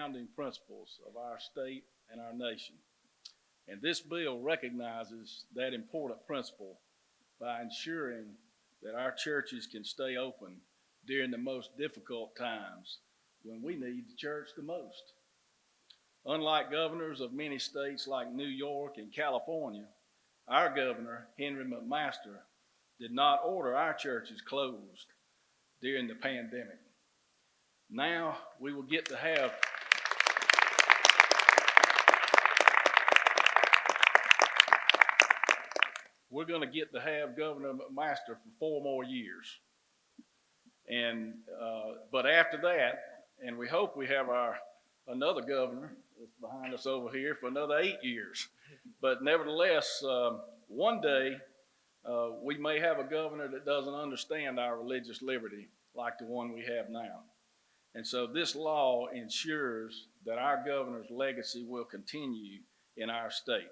founding principles of our state and our nation. And this bill recognizes that important principle by ensuring that our churches can stay open during the most difficult times when we need the church the most. Unlike governors of many states like New York and California, our governor, Henry McMaster, did not order our churches closed during the pandemic. Now we will get to have we're going to get to have Governor McMaster for four more years. And uh, but after that, and we hope we have our another governor that's behind us over here for another eight years. But nevertheless, um, one day uh, we may have a governor that doesn't understand our religious liberty like the one we have now. And so this law ensures that our governor's legacy will continue in our state.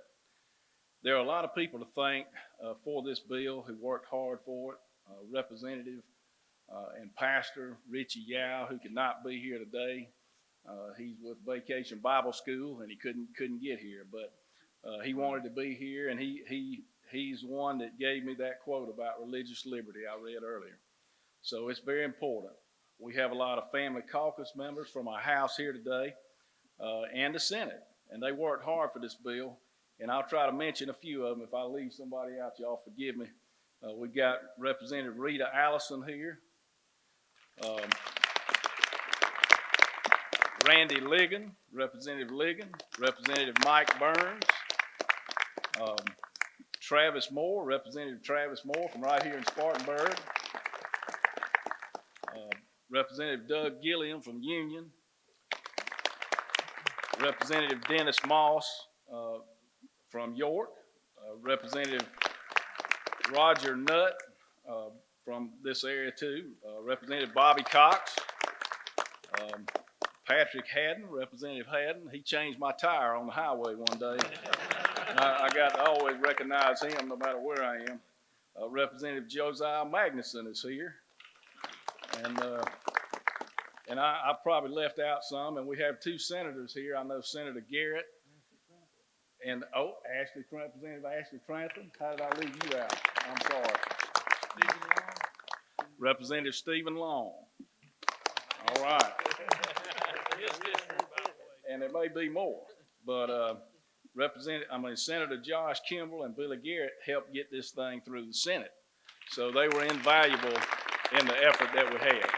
There are a lot of people to thank uh, for this bill who worked hard for it. Uh, Representative and Pastor Richie Yow, who could not be here today. Uh, he's with Vacation Bible School and he couldn't couldn't get here, but uh, he wanted to be here, and he he he's one that gave me that quote about religious liberty I read earlier. So it's very important. We have a lot of family caucus members from our house here today uh, and the Senate, and they worked hard for this bill. And I'll try to mention a few of them. If I leave somebody out, y'all forgive me. Uh, we got Representative Rita Allison here. Um, Randy Ligon, Representative Ligon, Representative Mike Burns, um, Travis Moore, Representative Travis Moore from right here in Spartanburg, uh, Representative Doug Gilliam from Union, Representative Dennis Moss from York, uh, Representative Roger Nutt uh, from this area too, uh, Representative Bobby Cox, um, Patrick Haddon, Representative Haddon. He changed my tire on the highway one day. I, I, got to always recognize him no matter where I am. Uh, Representative Josiah Magnuson is here. And, uh, and I, I, probably left out some, and we have two senators here. I know Senator Garrett and, oh, Ashley, Representative Ashley Trantham. How did I leave you out? I'm sorry. Steven Long. Representative Steven Long. All right. and there may be more, but uh, Representative, I mean Senator Josh Kimbrell and Billy Garrett helped get this thing through the Senate, so they were invaluable in the effort that we had.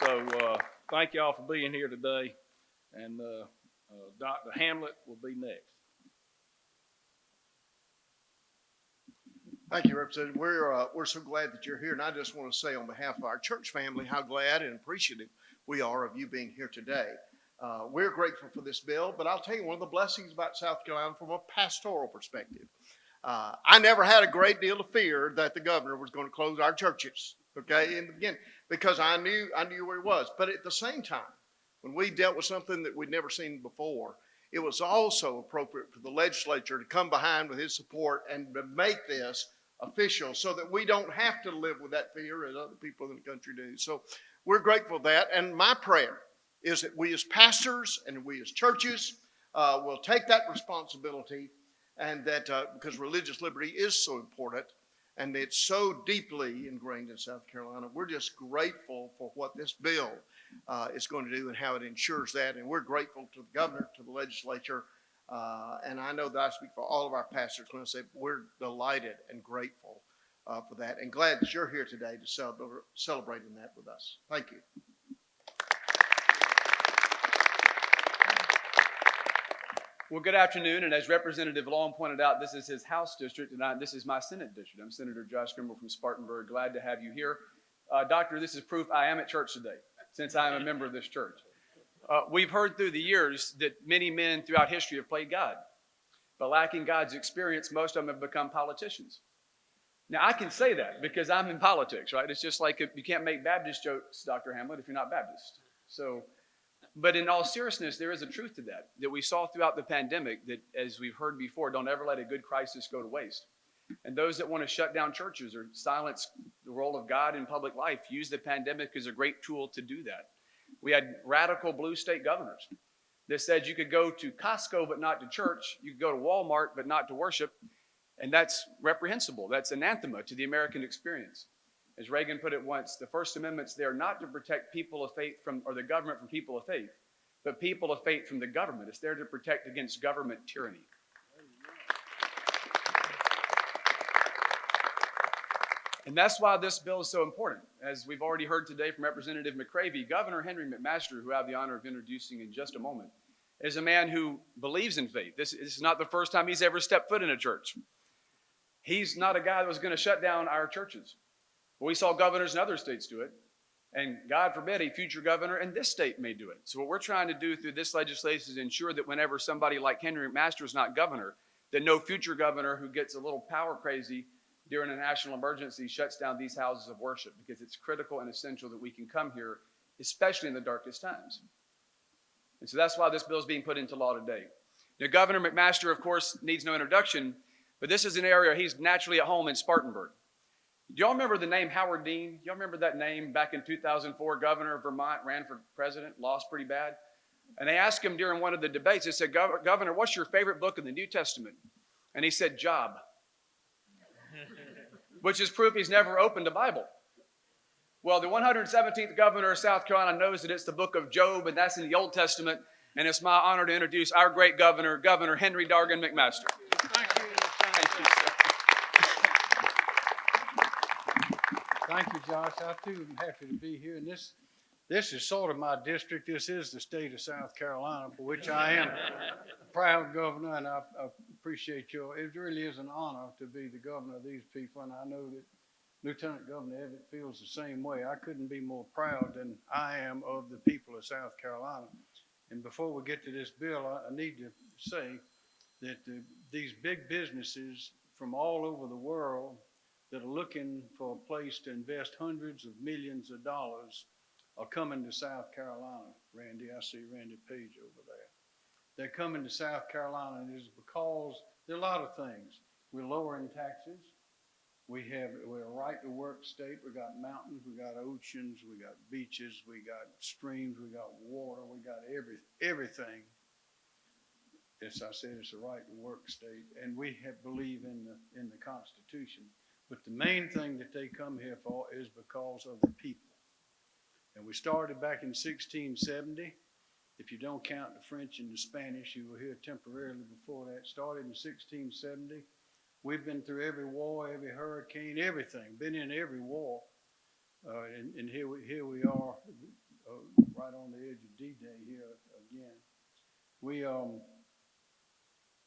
So uh, thank y'all for being here today, and uh, uh Dr. Hamlet will be next. Thank you, Representative. We're, uh, we're so glad that you're here. And I just want to say on behalf of our church family how glad and appreciative we are of you being here today. Uh, we're grateful for this bill, but I'll tell you one of the blessings about South Carolina from a pastoral perspective. Uh, I never had a great deal of fear that the governor was going to close our churches, okay, in the beginning, because I knew I knew where he was. But at the same time, when we dealt with something that we'd never seen before, it was also appropriate for the legislature to come behind with his support and to make this official so that we don't have to live with that fear as other people in the country do. So we're grateful for that. And my prayer is that we as pastors and we as churches uh, will take that responsibility and that uh, because religious liberty is so important and it's so deeply ingrained in South Carolina, we're just grateful for what this bill uh, is going to do and how it ensures that. And we're grateful to the governor, to the legislature, uh, and I know that I speak for all of our pastors when I say we're delighted and grateful uh, for that and glad that you're here today to celebrate, celebrating that with us. Thank you. Well, good afternoon. And as Representative Long pointed out, this is his House district, and I, this is my Senate district. I'm Senator Josh Kimbrell from Spartanburg. Glad to have you here. Uh, doctor, this is proof I am at church today, since I am a member of this church. Uh, we've heard through the years that many men throughout history have played God. But lacking God's experience, most of them have become politicians. Now, I can say that because I'm in politics, right? It's just like you can't make Baptist jokes, Dr. Hamlet, if you're not Baptist. So, but in all seriousness, there is a truth to that, that we saw throughout the pandemic that, as we've heard before, don't ever let a good crisis go to waste. And those that want to shut down churches or silence the role of God in public life use the pandemic as a great tool to do that. We had radical blue state governors that said you could go to Costco but not to church, you could go to Walmart but not to worship, and that's reprehensible. That's anathema to the American experience. As Reagan put it once, the First Amendment's there not to protect people of faith from, or the government from people of faith, but people of faith from the government. It's there to protect against government tyranny. And that's why this bill is so important. As we've already heard today from Representative McCravy, Governor Henry McMaster, who I have the honor of introducing in just a moment, is a man who believes in faith. This, this is not the first time he's ever stepped foot in a church. He's not a guy that was going to shut down our churches. We saw governors in other states do it. And God forbid a future governor in this state may do it. So, what we're trying to do through this legislation is ensure that whenever somebody like Henry McMaster is not governor, that no future governor who gets a little power crazy during a national emergency shuts down these houses of worship because it's critical and essential that we can come here, especially in the darkest times. And so that's why this bill is being put into law today. Now, Governor McMaster, of course, needs no introduction, but this is an area he's naturally at home in Spartanburg. Do y'all remember the name Howard Dean? Y'all remember that name back in 2004? Governor of Vermont ran for president, lost pretty bad. And they asked him during one of the debates, they said, "Gov- Governor, what's your favorite book in the New Testament? And he said, Job, which is proof he's never opened a Bible. Well, the 117th governor of South Carolina knows that it's the book of Job, and that's in the Old Testament. And it's my honor to introduce our great governor, Governor Henry Dargan McMaster. Thank you. Thank you, sir. Thank you, Josh. I too am happy to be here. And this, this is sort of my district. This is the state of South Carolina, for which I am a proud governor, and I, I appreciate your, it really is an honor to be the governor of these people, and I know that Lieutenant Governor Evette feels the same way. I couldn't be more proud than I am of the people of South Carolina. And before we get to this bill, I, I need to say that the, these big businesses from all over the world that are looking for a place to invest hundreds of millions of dollars are coming to South Carolina. Randy, I see Randy Page over there. They're coming to South Carolina, it's because there are a lot of things. We're lowering taxes. We have we're a right to work state. We got mountains, we got oceans, we got beaches, we got streams, we got water, we got every everything. As I said, it's a right to work state, and we have, believe in the in the Constitution. But the main thing that they come here for is because of the people. And we started back in 1670. If you don't count the French and the Spanish, you were here temporarily before that. Started in 1670. We've been through every war, every hurricane, everything. Been in every war, uh, and, and here we here we are, uh, right on the edge of D-Day here again. We um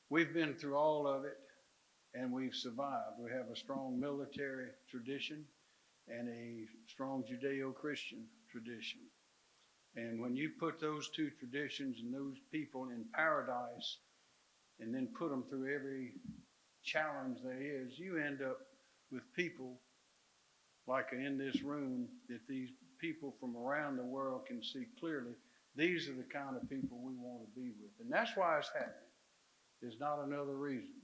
we've been through all of it and we've survived. We have a strong military tradition and a strong Judeo-Christian tradition. And when you put those two traditions and those people in paradise and then put them through every challenge there is, you end up with people like in this room that these people from around the world can see clearly. These are the kind of people we want to be with. And that's why it's happening. There's not another reason.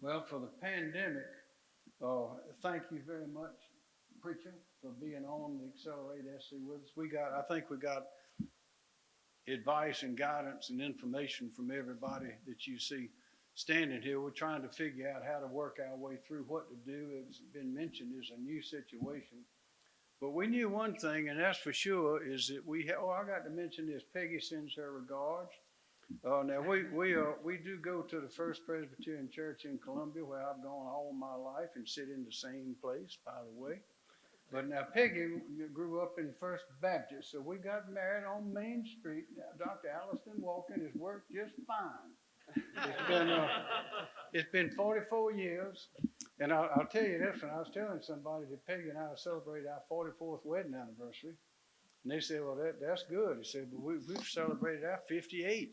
Well, for the pandemic, uh, thank you very much, preacher, for being on the Accelerate SC with us. We got, I think we got advice and guidance and information from everybody that you see standing here. We're trying to figure out how to work our way through what to do. It's been mentioned is a new situation. But we knew one thing, and that's for sure, is that we, oh, I got to mention this. Peggy sends her regards. Uh, now we we we do go to the First Presbyterian Church in Columbia, where I've gone all my life and sit in the same place, by the way. But now Peggy grew up in First Baptist, so we got married on Main Street. Now, Dr. Alliston Walken has worked just fine. It's been uh, it's been 44 years, and I'll, I'll tell you this: when I was telling somebody that Peggy and I celebrated our 44th wedding anniversary, and they said, "Well, that that's good." He said, "But we, we've celebrated our 58th."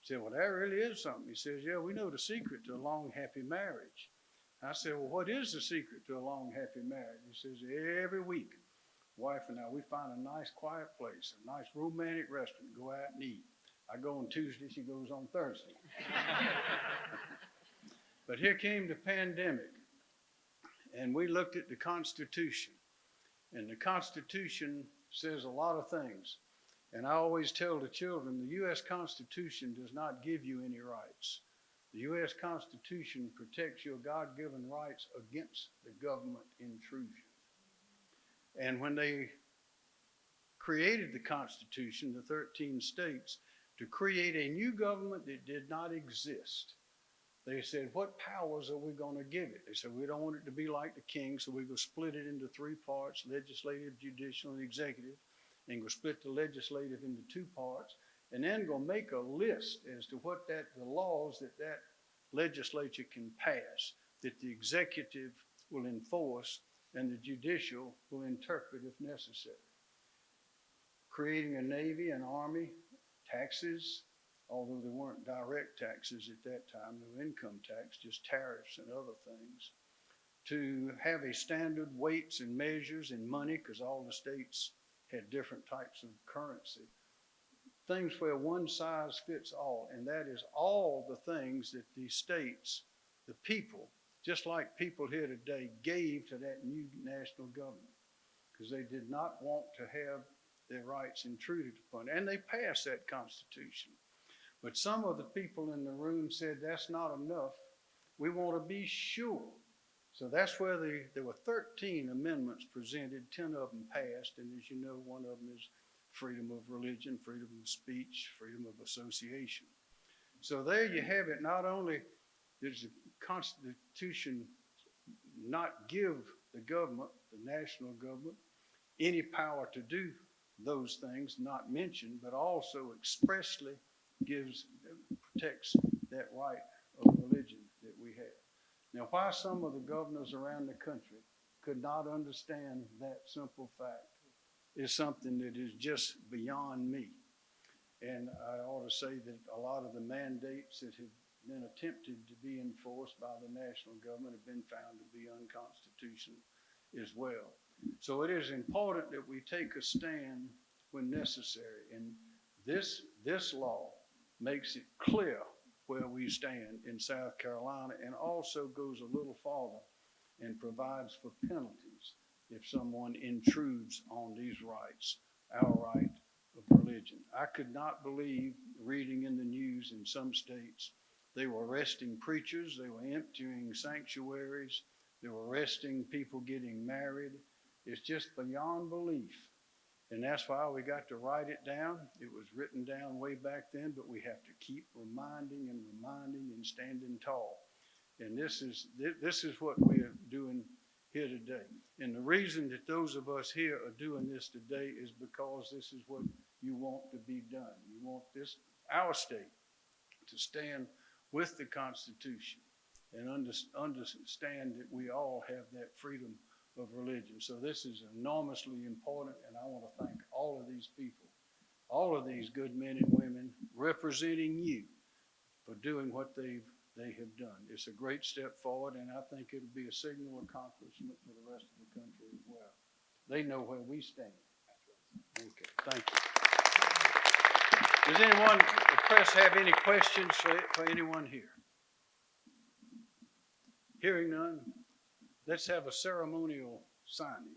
I said, Well, that really is something. He says, Yeah, we know the secret to a long, happy marriage. I said, Well, what is the secret to a long, happy marriage? He says, Every week, wife and I, we find a nice, quiet place, a nice, romantic restaurant, go out and eat. I go on Tuesday, she goes on Thursday. but here came the pandemic, and we looked at the Constitution. And the Constitution says a lot of things. And I always tell the children, the U.S. Constitution does not give you any rights. The U.S. Constitution protects your God-given rights against the government intrusion. And when they created the Constitution, the 13 states, to create a new government that did not exist, they said, what powers are we going to give it? They said, we don't want it to be like the king, so we're going to split it into three parts, legislative, judicial, and executive. And go split the legislative into two parts, and then go make a list as to what that, the laws that that legislature can pass, that the executive will enforce, and the judicial will interpret if necessary. Creating a navy, an army, taxes, although there weren't direct taxes at that time, no income tax, just tariffs and other things. To have a standard weights and measures and money, because all the states had different types of currency. Things where one size fits all, and that is all the things that the states, the people, just like people here today, gave to that new national government. Because they did not want to have their rights intruded upon. And they passed that Constitution. But some of the people in the room said that's not enough. We want to be sure. So that's where the, there were 13 amendments presented, 10 of them passed, and as you know, one of them is freedom of religion, freedom of speech, freedom of association. So there you have it. Not only does the Constitution not give the government, the national government, any power to do those things not mentioned, but also expressly gives, protects that right of religion that we have. Now, why some of the governors around the country could not understand that simple fact is something that is just beyond me. And I ought to say that a lot of the mandates that have been attempted to be enforced by the national government have been found to be unconstitutional as well. So it is important that we take a stand when necessary. And this, this law makes it clear where we stand in South Carolina and also goes a little farther and provides for penalties if someone intrudes on these rights, our right of religion. I could not believe reading in the news in some states, they were arresting preachers, they were emptying sanctuaries, they were arresting people getting married. It's just beyond belief. And that's why we got to write it down. It was written down way back then, but we have to keep reminding and reminding and standing tall. And this is this is what we are doing here today. And the reason that those of us here are doing this today is because this is what you want to be done. You want this our state to stand with the Constitution and under, understand that we all have that freedom of religion. So this is enormously important, and I want to thank all of these people, all of these good men and women representing you for doing what they've they have done. It's a great step forward, and I think it'll be a signal accomplishment for the rest of the country as well. They know where we stand. Okay, thank you. Does anyone, the press, have any questions for, for anyone here? Hearing none, let's have a ceremonial signing.